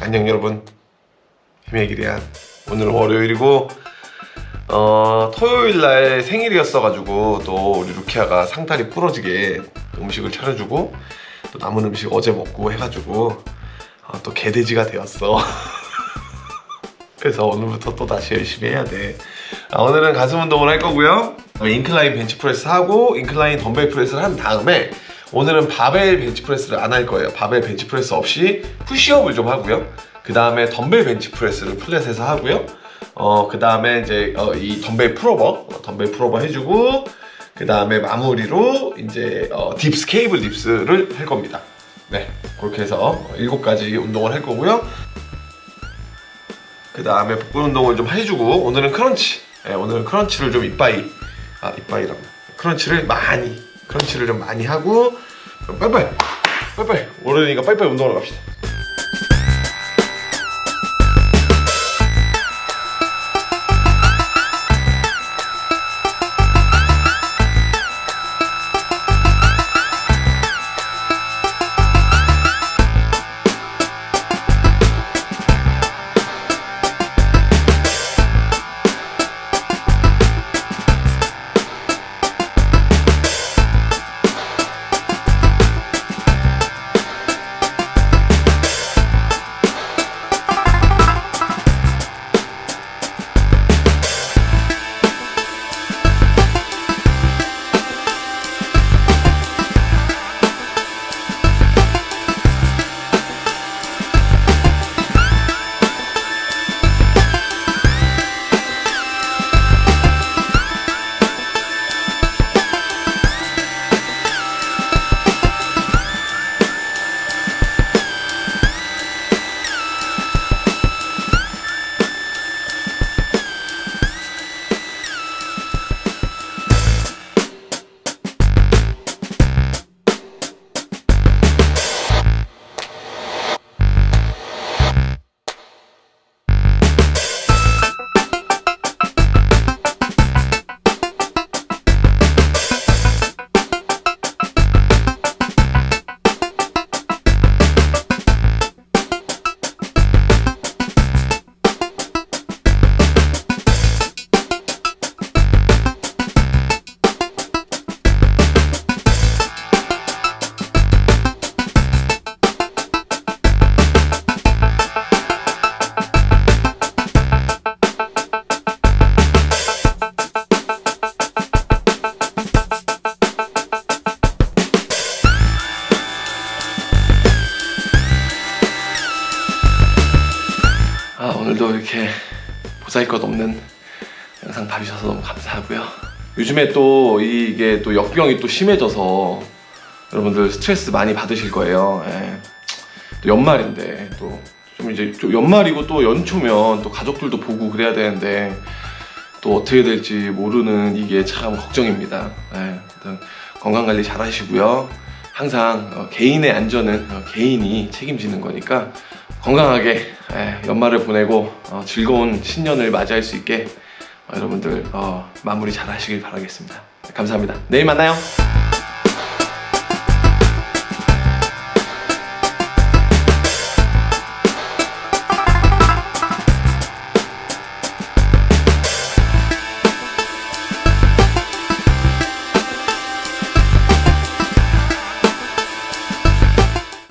안녕 여러분. 힘의 길이야 오늘은 월요일이고 어, 토요일날 생일이었어가지고 또 우리 루키아가 상다리 부러지게 음식을 차려주고 또 남은 음식 어제 먹고 해가지고 어, 또 개돼지가 되었어. 그래서 오늘부터 또 다시 열심히 해야 돼. 아, 오늘은 가슴 운동을 할 거고요. incline bench press 하고 incline dumbbell press를 한 다음에 오늘은 바벨 벤치프레스를 안 할 거예요. 바벨 벤치프레스 없이 푸시업을 좀 하고요. 그 다음에 덤벨 벤치프레스를 flat에서 하고요. 어, 그 다음에 이제 어, 이 덤벨 풀오버 어, 덤벨 풀오버 해주고 그 다음에 마무리로 이제 어, dips 케이블 dips를 할 겁니다. 네 그렇게 해서 일곱 가지 운동을 할 거고요. 그 다음에 복근 운동을 좀 해주고 오늘은 crunch. 네, 오늘은 crunch를 좀 이빠이 아 이빠이라고. 크런치를 많이 크런치를 좀 많이 하고 빨리빨리 빨리빨리. 오르니까 빨리빨리 운동하러 갑시다 오늘도 이렇게 보잘것 없는 영상 봐주셔서 너무 감사하고요 요즘에 또 이게 또 역병이 또 심해져서 여러분들 스트레스 많이 받으실 거예요 예. 또 연말인데 또 좀 이제 좀 연말이고 또 연초면 또 가족들도 보고 그래야 되는데 또 어떻게 될지 모르는 이게 참 걱정입니다 예. 건강관리 잘 하시고요 항상 어, 개인의 안전은 어, 개인이 책임지는 거니까 건강하게 예, 연말을 보내고 어, 즐거운 신년을 맞이할 수 있게 어, 여러분들 어, 마무리 잘 하시길 바라겠습니다. 감사합니다. 내일 만나요.